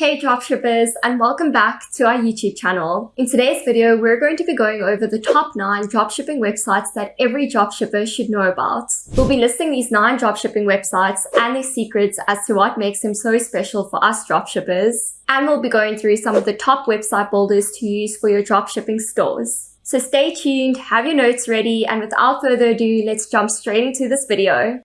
Hey dropshippers and welcome back to our YouTube channel. In today's video, we're going to be going over the top 9 dropshipping websites that every dropshipper should know about. We'll be listing these 9 dropshipping websites and their secrets as to what makes them so special for us dropshippers. And we'll be going through some of the top website builders to use for your dropshipping stores. So stay tuned, have your notes ready, and without further ado, let's jump straight into this video.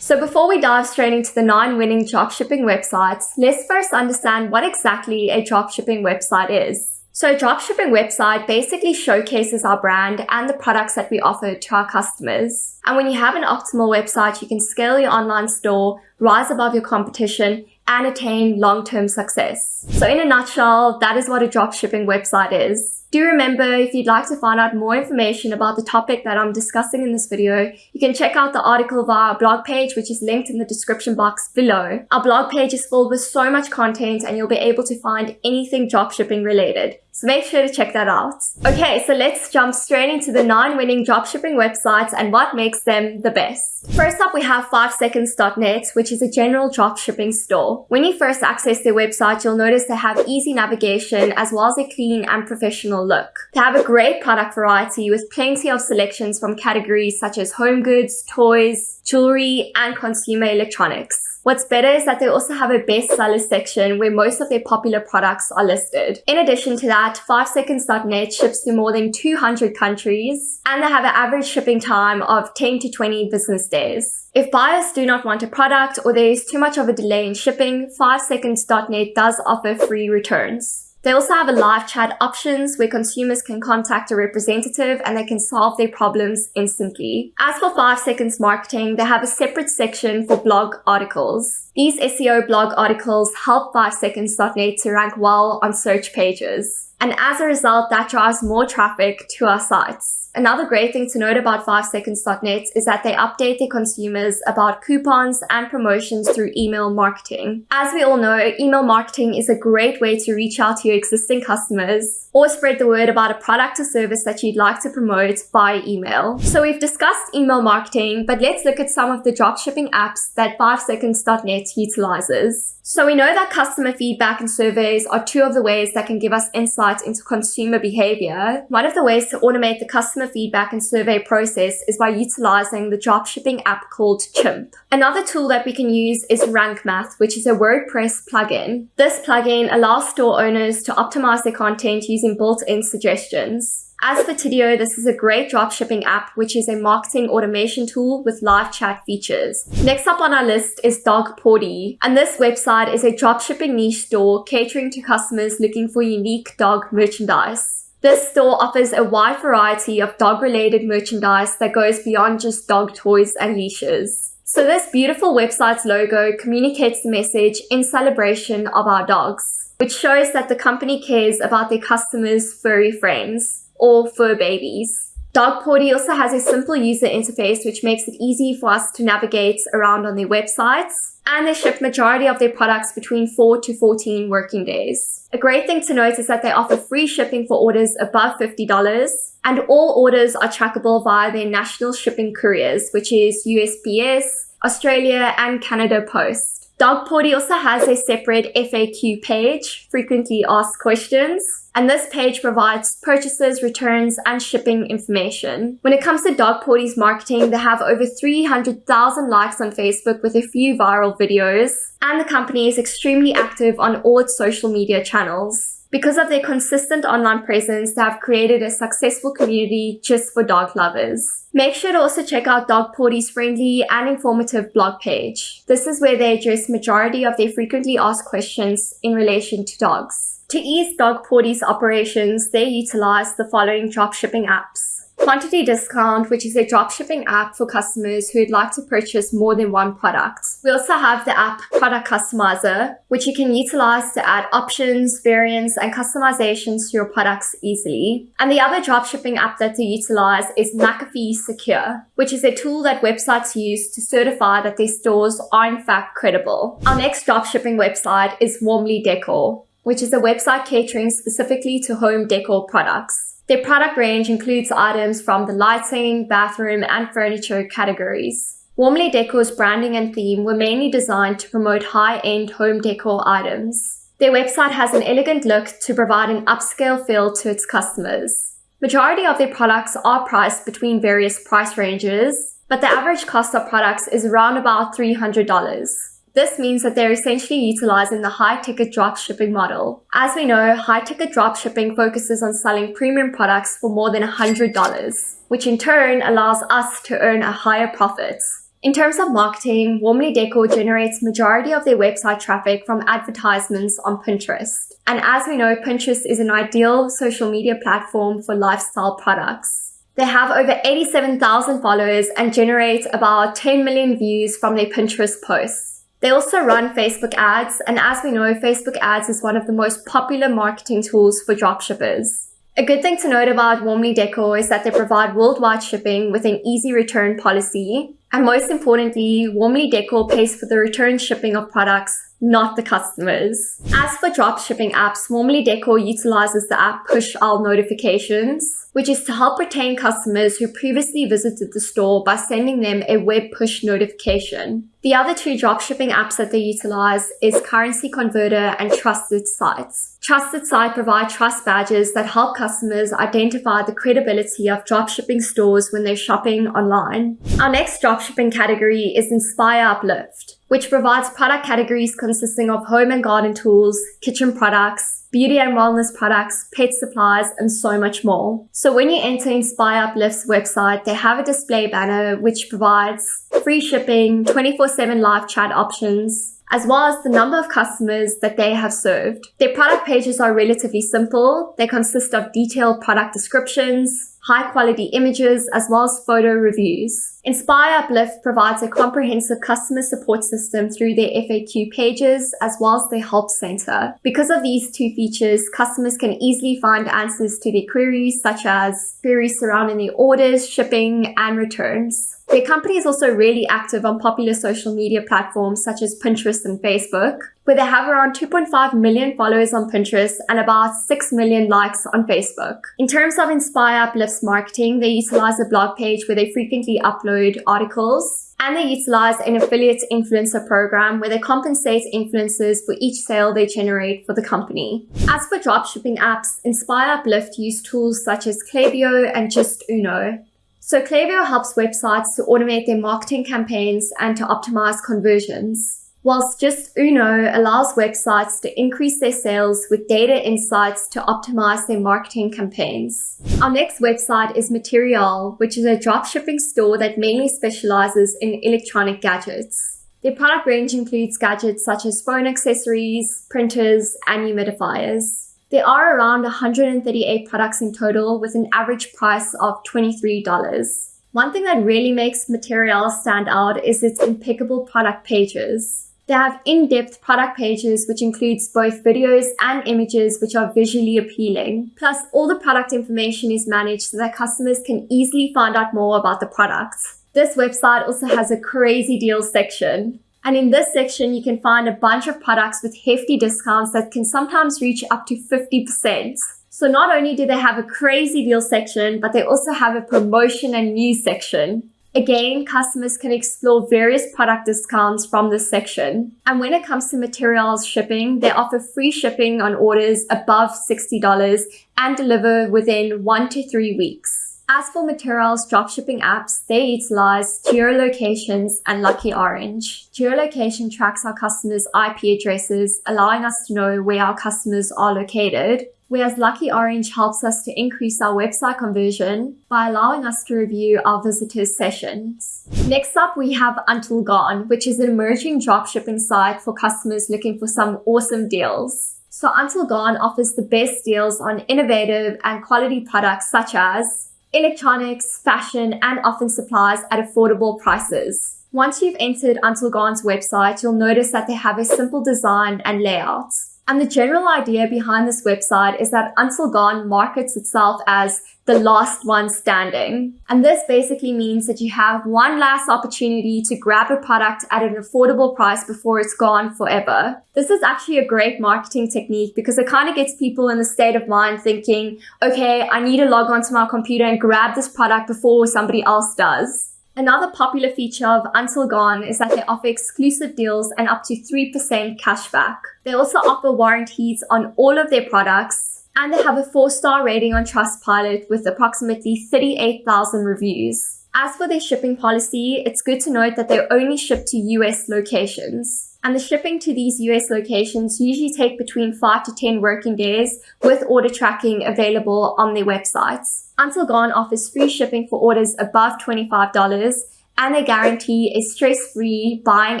So before we dive straight into the nine winning dropshipping websites, let's first understand what exactly a dropshipping website is. So a dropshipping website basically showcases our brand and the products that we offer to our customers. And when you have an optimal website, you can scale your online store, rise above your competition, and attain long-term success. So in a nutshell, that is what a dropshipping website is. Do remember, if you'd like to find out more information about the topic that I'm discussing in this video, you can check out the article via our blog page, which is linked in the description box below. Our blog page is filled with so much content and you'll be able to find anything dropshipping related. So make sure to check that out. Okay, so let's jump straight into the nine winning dropshipping websites and what makes them the best. First up, we have 5seconds.net, which is a general dropshipping store. When you first access their website, you'll notice they have easy navigation as well as a clean and professional look. They have a great product variety with plenty of selections from categories such as home goods, toys, jewelry, and consumer electronics. What's better is that they also have a bestseller section where most of their popular products are listed. In addition to that, 5seconds.net ships to more than 200 countries and they have an average shipping time of 10 to 20 business days. If buyers do not want a product or there is too much of a delay in shipping, 5seconds.net does offer free returns. They also have a live chat options where consumers can contact a representative and they can solve their problems instantly. As for 5 seconds marketing, they have a separate section for blog articles. These SEO blog articles help 5seconds.net to rank well on search pages. And as a result, that drives more traffic to our sites. Another great thing to note about 5seconds.net is that they update their consumers about coupons and promotions through email marketing. As we all know, email marketing is a great way to reach out to your existing customers or spread the word about a product or service that you'd like to promote by email. So we've discussed email marketing, but let's look at some of the dropshipping apps that 5seconds.net utilizes. So we know that customer feedback and surveys are two of the ways that can give us insight into consumer behavior. One of the ways to automate the customer feedback and survey process is by utilizing the dropshipping app called Chimp. Another tool that we can use is Rank Math, which is a WordPress plugin. This plugin allows store owners to optimize their content using built-in suggestions. As for Tidio, this is a great dropshipping app, which is a marketing automation tool with live chat features. Next up on our list is Dogporty, and this website is a dropshipping niche store catering to customers looking for unique dog merchandise. This store offers a wide variety of dog-related merchandise that goes beyond just dog toys and leashes. So this beautiful website's logo communicates the message in celebration of our dogs, which shows that the company cares about their customers' furry friends or fur babies. Dogporty also has a simple user interface which makes it easy for us to navigate around on their websites and they ship majority of their products between 4 to 14 working days. A great thing to note is that they offer free shipping for orders above $50 and all orders are trackable via their national shipping couriers which is USPS, Australia and Canada Post. Dogporty also has a separate FAQ page, frequently asked questions, and this page provides purchases, returns, and shipping information. When it comes to Dogporty's marketing, they have over 300,000 likes on Facebook with a few viral videos, and the company is extremely active on all its social media channels. Because of their consistent online presence, they have created a successful community just for dog lovers. Make sure to also check out Dogporty's friendly and informative blog page. This is where they address majority of their frequently asked questions in relation to dogs. To ease Dogporty's operations, they utilize the following dropshipping apps. Quantity Discount, which is a dropshipping app for customers who would like to purchase more than one product. We also have the app Product Customizer, which you can utilize to add options, variants, and customizations to your products easily. And the other dropshipping app that they utilize is McAfee Secure, which is a tool that websites use to certify that their stores are in fact credible. Our next dropshipping website is Warmly Decor, which is a website catering specifically to home decor products. Their product range includes items from the lighting, bathroom, and furniture categories. Warmly Decor's branding and theme were mainly designed to promote high-end home decor items. Their website has an elegant look to provide an upscale feel to its customers. Majority of their products are priced between various price ranges, but the average cost of products is around about $300. This means that they're essentially utilizing the high ticket dropshipping model. As we know, high ticket dropshipping focuses on selling premium products for more than $100, which in turn allows us to earn a higher profit. In terms of marketing, Warmly Decor generates majority of their website traffic from advertisements on Pinterest. And as we know, Pinterest is an ideal social media platform for lifestyle products. They have over 87,000 followers and generate about 10 million views from their Pinterest posts. They also run Facebook ads, and as we know, Facebook ads is one of the most popular marketing tools for dropshippers. A good thing to note about Warmly Decor is that they provide worldwide shipping with an easy return policy. And most importantly, Warmly Decor pays for the return shipping of products, not the customers. As for dropshipping apps, Warmly Decor utilizes the app PushOwl Notifications which is to help retain customers who previously visited the store by sending them a web push notification. The other two dropshipping apps that they utilize is Currency Converter and Trusted Sites. Trusted Site provide trust badges that help customers identify the credibility of dropshipping stores when they're shopping online. Our next dropshipping category is Inspire Uplift, which provides product categories consisting of home and garden tools, kitchen products, beauty and wellness products, pet supplies, and so much more. So when you enter Inspire Uplift's website, they have a display banner which provides free shipping, 24-7 live chat options, as well as the number of customers that they have served. Their product pages are relatively simple. They consist of detailed product descriptions, high quality images, as well as photo reviews. Inspire Uplift provides a comprehensive customer support system through their FAQ pages as well as their help center. Because of these two features, customers can easily find answers to their queries such as queries surrounding their orders, shipping, and returns. Their company is also really active on popular social media platforms such as Pinterest and Facebook, where they have around 2.5 million followers on Pinterest and about 6 million likes on Facebook. In terms of Inspire Uplift's marketing, they utilize a blog page where they frequently upload articles and they utilize an affiliate influencer program where they compensate influencers for each sale they generate for the company. As for dropshipping apps, Inspire Uplift use tools such as Klaviyo and Justuno. So Klaviyo helps websites to automate their marketing campaigns and to optimize conversions, whilst Justuno allows websites to increase their sales with data insights to optimize their marketing campaigns. Our next website is Material, which is a dropshipping store that mainly specializes in electronic gadgets. Their product range includes gadgets such as phone accessories, printers, and humidifiers. There are around 138 products in total with an average price of $23. One thing that really makes Material stand out is its impeccable product pages. They have in-depth product pages which includes both videos and images which are visually appealing. Plus, all the product information is managed so that customers can easily find out more about the products. This website also has a crazy deals section. And in this section, you can find a bunch of products with hefty discounts that can sometimes reach up to 50%. So not only do they have a crazy deal section, but they also have a promotion and news section. Again, customers can explore various product discounts from this section. And when it comes to materials shipping, they offer free shipping on orders above $60 and deliver within one to three weeks. As for Material's dropshipping apps, they utilize geolocations and Lucky Orange. Geolocation tracks our customers' IP addresses, allowing us to know where our customers are located, whereas Lucky Orange helps us to increase our website conversion by allowing us to review our visitors' sessions. Next up, we have Until Gone, which is an emerging dropshipping site for customers looking for some awesome deals. So Until Gone offers the best deals on innovative and quality products such as electronics, fashion, and often supplies at affordable prices. Once you've entered Until Gone's website, you'll notice that they have a simple design and layout. And the general idea behind this website is that Until Gone markets itself as the last one standing. And this basically means that you have one last opportunity to grab a product at an affordable price before it's gone forever. This is actually a great marketing technique because it kind of gets people in the state of mind thinking, okay, I need to log onto my computer and grab this product before somebody else does. Another popular feature of Until Gone is that they offer exclusive deals and up to 3% cashback. They also offer warranties on all of their products, and they have a 4-star rating on Trustpilot with approximately 38,000 reviews. As for their shipping policy, it's good to note that they only ship to US locations. And the shipping to these US locations usually take between 5 to 10 working days with order tracking available on their websites. Until Gone offers free shipping for orders above $25 and they guarantee a stress-free buying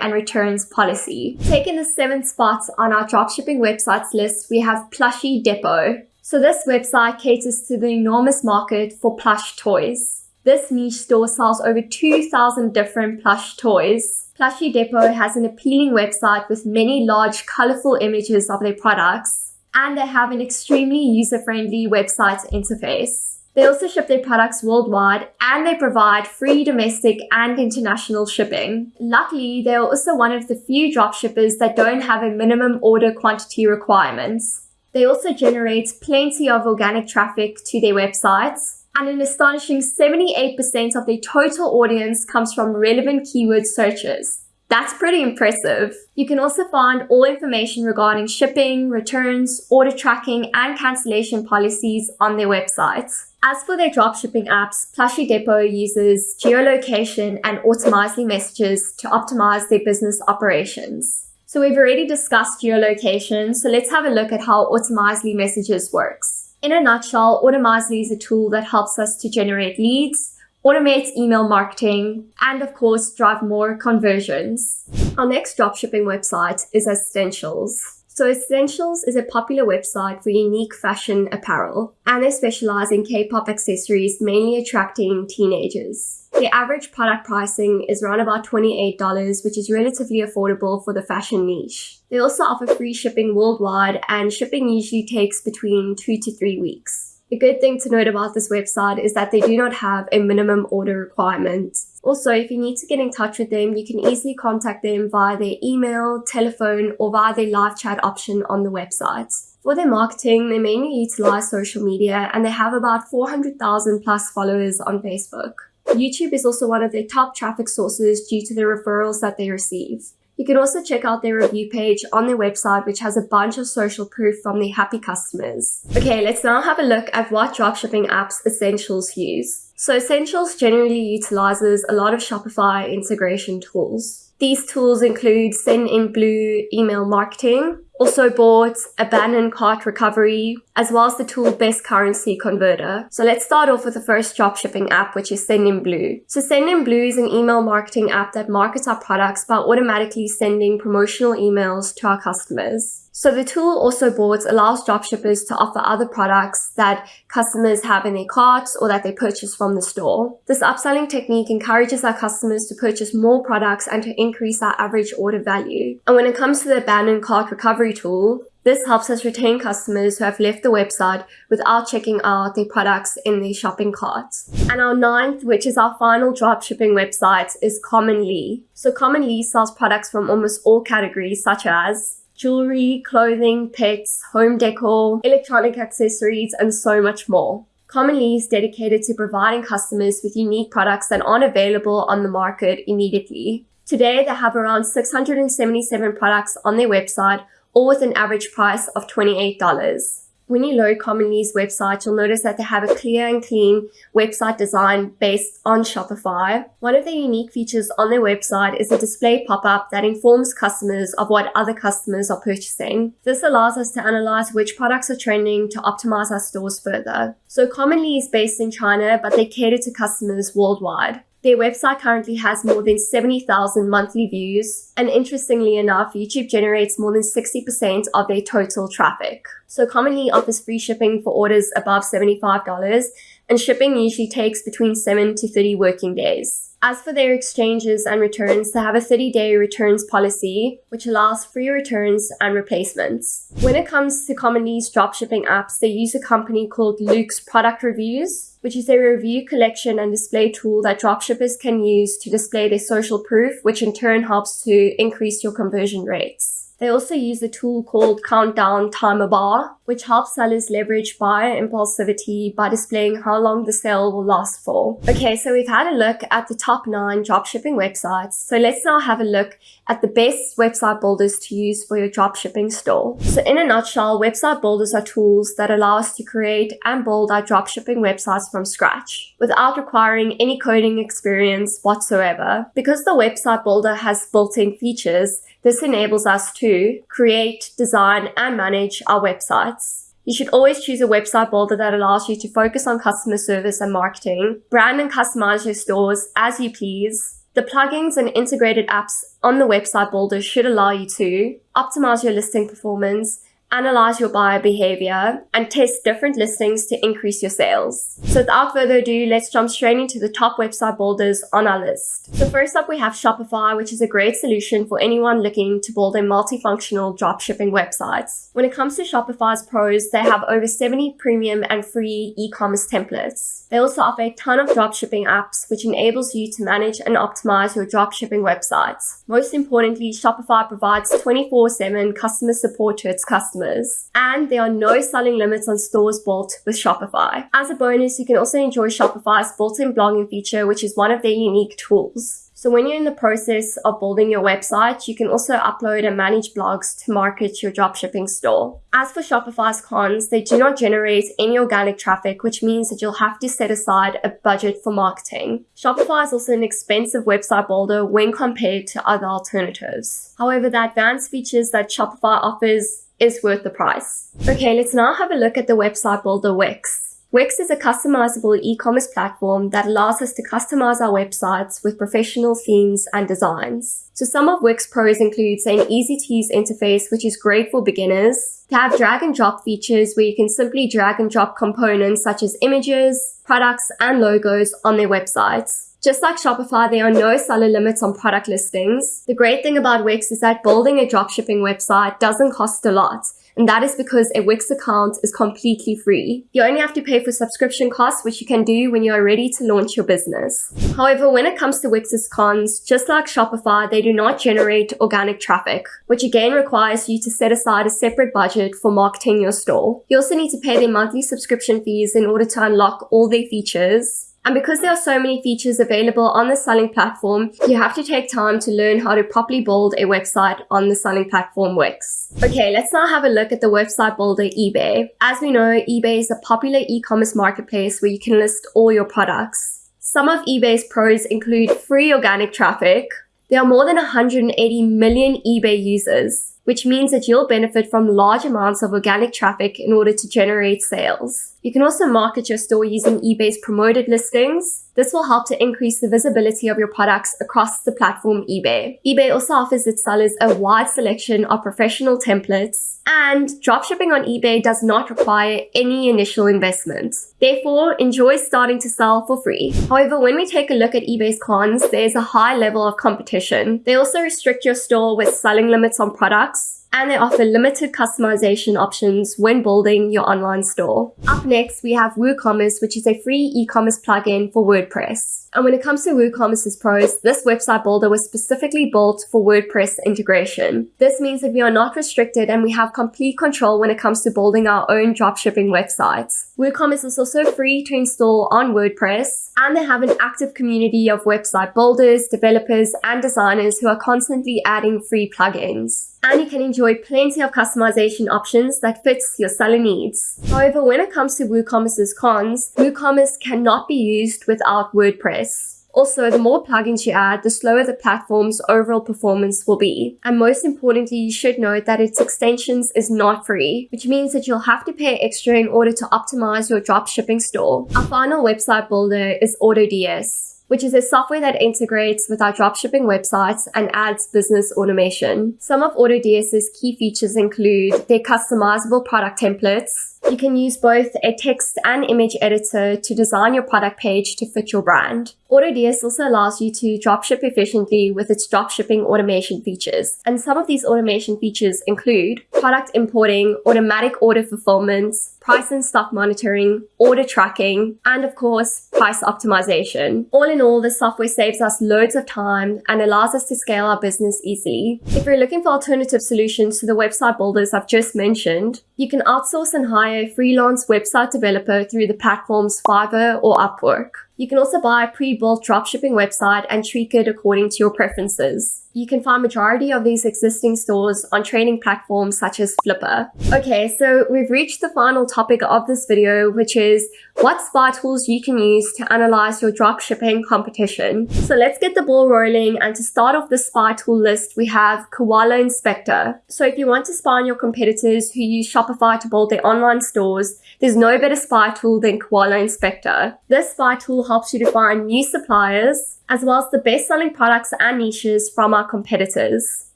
and returns policy. Taking the seventh spot on our dropshipping websites list, we have Plushie Depot. So this website caters to the enormous market for plush toys. This niche store sells over 2,000 different plush toys. Plushie Depot has an appealing website with many large, colorful images of their products, and they have an extremely user-friendly website interface. They also ship their products worldwide and they provide free domestic and international shipping. Luckily, they are also one of the few dropshippers that don't have a minimum order quantity requirements. They also generate plenty of organic traffic to their websites and an astonishing 78% of their total audience comes from relevant keyword searches. That's pretty impressive. You can also find all information regarding shipping, returns, order tracking, and cancellation policies on their website. As for their dropshipping apps, Plushie Depot uses geolocation and Automizely messages to optimize their business operations. So we've already discussed geolocation, so let's have a look at how Automizely messages works. In a nutshell, Automizely is a tool that helps us to generate leads, automate email marketing, and of course, drive more conversions. Our next dropshipping website is Essentials. So Essentials is a popular website for unique fashion apparel, and they specialize in K-pop accessories, mainly attracting teenagers. The average product pricing is around about $28, which is relatively affordable for the fashion niche. They also offer free shipping worldwide, and shipping usually takes between two to three weeks. A good thing to note about this website is that they do not have a minimum order requirement. Also, if you need to get in touch with them, you can easily contact them via their email, telephone, or via their live chat option on the website. For their marketing, they mainly utilize social media and they have about 400,000 plus followers on Facebook. YouTube is also one of their top traffic sources due to the referrals that they receive. You can also check out their review page on their website, which has a bunch of social proof from their happy customers. Okay, let's now have a look at what dropshipping apps Essentials use. So Essentials generally utilizes a lot of Shopify integration tools. These tools include Sendinblue email marketing, also bought Abandoned Cart Recovery, as well as the tool Best Currency Converter. So let's start off with the first dropshipping app, which is Sendinblue. So Sendinblue is an email marketing app that markets our products by automatically sending promotional emails to our customers. So the tool Also Bought allows dropshippers to offer other products that customers have in their carts or that they purchase from the store. This upselling technique encourages our customers to purchase more products and to increase our average order value. And when it comes to the abandoned cart recovery tool, this helps us retain customers who have left the website without checking out their products in their shopping carts. And our ninth, which is our final dropshipping website, is Commonly. So Commonly sells products from almost all categories such as jewelry, clothing, pets, home decor, electronic accessories, and so much more. Commonly is dedicated to providing customers with unique products that aren't available on the market immediately. Today, they have around 677 products on their website, all with an average price of $28. When you load Commonly's website, you'll notice that they have a clear and clean website design based on Shopify. One of the unique features on their website is a display pop-up that informs customers of what other customers are purchasing. This allows us to analyze which products are trending to optimize our stores further. So Commonly is based in China, but they cater to customers worldwide. Their website currently has more than 70,000 monthly views, and interestingly enough, YouTube generates more than 60% of their total traffic. So Commonly offers free shipping for orders above $75, and shipping usually takes between 7 to 30 working days. As for their exchanges and returns, they have a 30-day returns policy, which allows free returns and replacements. When it comes to Commonly's dropshipping apps, they use a company called Loox Product Reviews, which is a review collection and display tool that dropshippers can use to display their social proof, which in turn helps to increase your conversion rates. They also use a tool called Countdown Timer Bar, which helps sellers leverage buyer impulsivity by displaying how long the sale will last for. Okay, so we've had a look at the top nine dropshipping websites. So let's now have a look at the best website builders to use for your dropshipping store. So in a nutshell, website builders are tools that allow us to create and build our dropshipping websites from scratch without requiring any coding experience whatsoever. Because the website builder has built-in features, this enables us to create, design, and manage our websites. You should always choose a website builder that allows you to focus on customer service and marketing, brand and customize your stores as you please. The plugins and integrated apps on the website builder should allow you to optimize your listing performance, analyze your buyer behavior, and test different listings to increase your sales. So without further ado, let's jump straight into the top website builders on our list. So first up, we have Shopify, which is a great solution for anyone looking to build a multifunctional dropshipping website. When it comes to Shopify's pros, they have over 70 premium and free e-commerce templates. They also offer a ton of dropshipping apps, which enables you to manage and optimize your dropshipping websites. Most importantly, Shopify provides 24-7 customer support to its customers customers. And there are no selling limits on stores built with Shopify. As a bonus, you can also enjoy Shopify's built-in blogging feature, which is one of their unique tools. So when you're in the process of building your website, you can also upload and manage blogs to market your dropshipping store. As for Shopify's cons, they do not generate any organic traffic, which means that you'll have to set aside a budget for marketing. Shopify is also an expensive website builder when compared to other alternatives. However, the advanced features that Shopify offers is worth the price. Okay, let's now have a look at the website builder Wix. Wix is a customizable e-commerce platform that allows us to customize our websites with professional themes and designs. So some of Wix pros includes an easy to use interface, which is great for beginners, to have drag and drop features where you can simply drag and drop components such as images, products, and logos on their websites. Just like Shopify, there are no seller limits on product listings. The great thing about Wix is that building a dropshipping website doesn't cost a lot. And that is because a Wix account is completely free. You only have to pay for subscription costs, which you can do when you are ready to launch your business. However, when it comes to Wix's cons, just like Shopify, they do not generate organic traffic, which again requires you to set aside a separate budget for marketing your store. You also need to pay their monthly subscription fees in order to unlock all their features. And because there are so many features available on the selling platform, you have to take time to learn how to properly build a website on the selling platform Wix. Okay, let's now have a look at the website builder eBay. As we know, eBay is a popular e-commerce marketplace where you can list all your products. Some of eBay's pros include free organic traffic. There are more than 180 million eBay users which means that you'll benefit from large amounts of organic traffic in order to generate sales. You can also market your store using eBay's promoted listings. This will help to increase the visibility of your products across the platform eBay. eBay also offers its sellers a wide selection of professional templates, and dropshipping on eBay does not require any initial investment. Therefore, enjoy starting to sell for free. However, when we take a look at eBay's cons, there's a high level of competition. They also restrict your store with selling limits on products, and they offer limited customization options when building your online store. Up next, we have WooCommerce, which is a free e-commerce plugin for WordPress. And when it comes to WooCommerce's pros, this website builder was specifically built for WordPress integration. This means that we are not restricted and we have complete control when it comes to building our own dropshipping websites. WooCommerce is also free to install on WordPress, and they have an active community of website builders, developers, and designers who are constantly adding free plugins and you can enjoy plenty of customization options that fits your seller needs. However, when it comes to WooCommerce's cons, WooCommerce cannot be used without WordPress. Also, the more plugins you add, the slower the platform's overall performance will be. And most importantly, you should note that its extensions is not free, which means that you'll have to pay extra in order to optimize your dropshipping store. Our final website builder is AutoDS which is a software that integrates with our dropshipping websites and adds business automation. Some of AutoDS's key features include their customizable product templates, You can use both a text and image editor to design your product page to fit your brand. AutoDS also allows you to dropship efficiently with its dropshipping automation features. And some of these automation features include product importing, automatic order fulfillment, price and stock monitoring, order tracking, and of course, price optimization. All in all, this software saves us loads of time and allows us to scale our business easily. If you're looking for alternative solutions to the website builders I've just mentioned, you can outsource and hire a freelance website developer through the platforms Fiverr or Upwork. You can also buy a pre-built dropshipping website and tweak it according to your preferences. You can find majority of these existing stores on trading platforms such as Flippa. Okay, so we've reached the final topic of this video, which is what spy tools you can use to analyze your dropshipping competition. So let's get the ball rolling and to start off the spy tool list, we have Koala Inspector. So if you want to spy on your competitors who use Shopify to build their online stores, there's no better spy tool than Koala Inspector. This spy tool helps you to find new suppliers, as well as the best-selling products and niches from our competitors.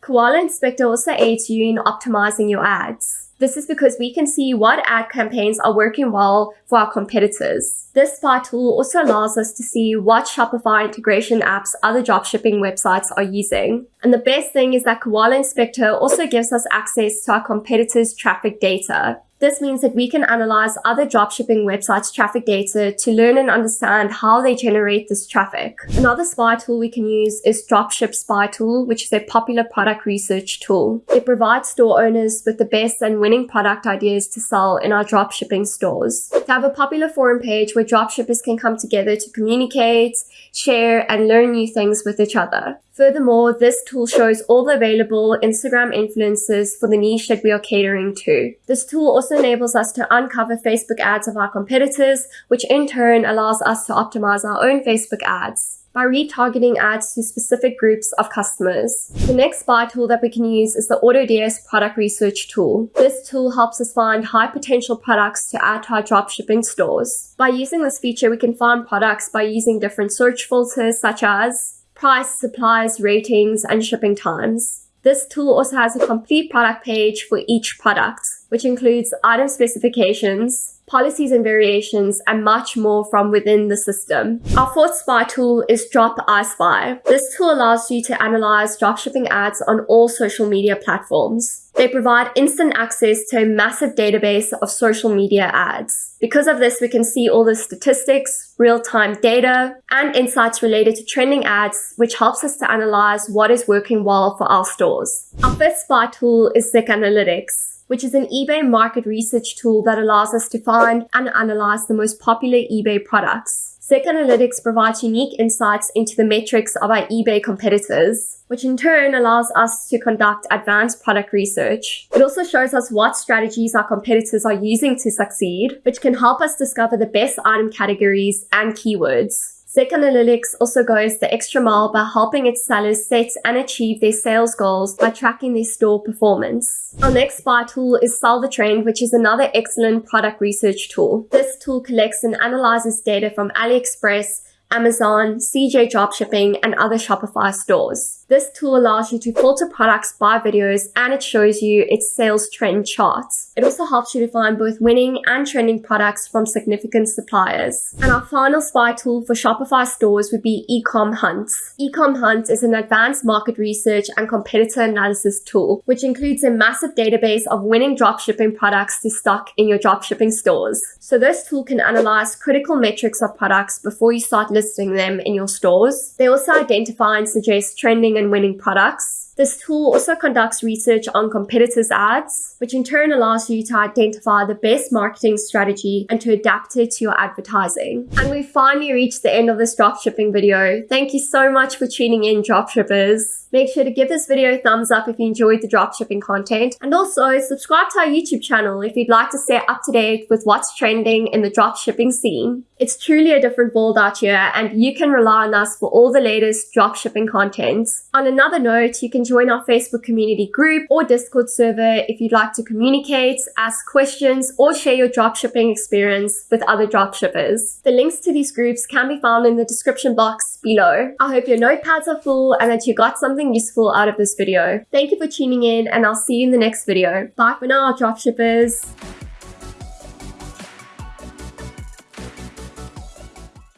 Koala Inspector also aids you in optimizing your ads. This is because we can see what ad campaigns are working well for our competitors. This spy tool also allows us to see what Shopify integration apps other dropshipping websites are using. And the best thing is that Koala Inspector also gives us access to our competitors' traffic data. This means that we can analyze other dropshipping websites' traffic data to learn and understand how they generate this traffic. Another spy tool we can use is Dropship Spy Tool, which is a popular product research tool. It provides store owners with the best and winning product ideas to sell in our dropshipping stores. To have a popular forum page where dropshippers can come together to communicate, share, and learn new things with each other. Furthermore, this tool shows all the available Instagram influencers for the niche that we are catering to. This tool also enables us to uncover Facebook ads of our competitors, which in turn allows us to optimize our own Facebook ads by retargeting ads to specific groups of customers. The next spy tool that we can use is the AutoDS product research tool. This tool helps us find high potential products to add to our dropshipping stores. By using this feature, we can find products by using different search filters such as price, supplies, ratings, and shipping times. This tool also has a complete product page for each product, which includes item specifications, policies and variations, and much more from within the system. Our fourth spy tool is Drop iSpy. This tool allows you to analyze dropshipping ads on all social media platforms. They provide instant access to a massive database of social media ads. Because of this, we can see all the statistics, real-time data, and insights related to trending ads, which helps us to analyze what is working well for our stores. Our fifth spy tool is ZIK Analytics which is an eBay market research tool that allows us to find and analyze the most popular eBay products. ZIK Analytics provides unique insights into the metrics of our eBay competitors, which in turn allows us to conduct advanced product research. It also shows us what strategies our competitors are using to succeed, which can help us discover the best item categories and keywords. ZIK Analytics also goes the extra mile by helping its sellers set and achieve their sales goals by tracking their store performance. Our next buy tool is Sell the Trend, which is another excellent product research tool. This tool collects and analyzes data from AliExpress, Amazon, CJ Dropshipping, and other Shopify stores. This tool allows you to filter products by videos and it shows you its sales trend charts. It also helps you to find both winning and trending products from significant suppliers. And our final spy tool for Shopify stores would be Ecom Hunt. Ecom Hunt is an advanced market research and competitor analysis tool, which includes a massive database of winning dropshipping products to stock in your dropshipping stores. So this tool can analyze critical metrics of products before you start listing them in your stores. They also identify and suggest trending and winning products. This tool also conducts research on competitors' ads, which in turn allows you to identify the best marketing strategy and to adapt it to your advertising. And we finally reached the end of this dropshipping video. Thank you so much for tuning in, dropshippers. Make sure to give this video a thumbs up if you enjoyed the dropshipping content. And also subscribe to our YouTube channel if you'd like to stay up to date with what's trending in the dropshipping scene. It's truly a different world out here and you can rely on us for all the latest dropshipping content. On another note, you can join our Facebook community group or Discord server if you'd like to communicate, ask questions, or share your dropshipping experience with other dropshippers. The links to these groups can be found in the description box below. I hope your notepads are full and that you got something useful out of this video. Thank you for tuning in and I'll see you in the next video. Bye for now, dropshippers.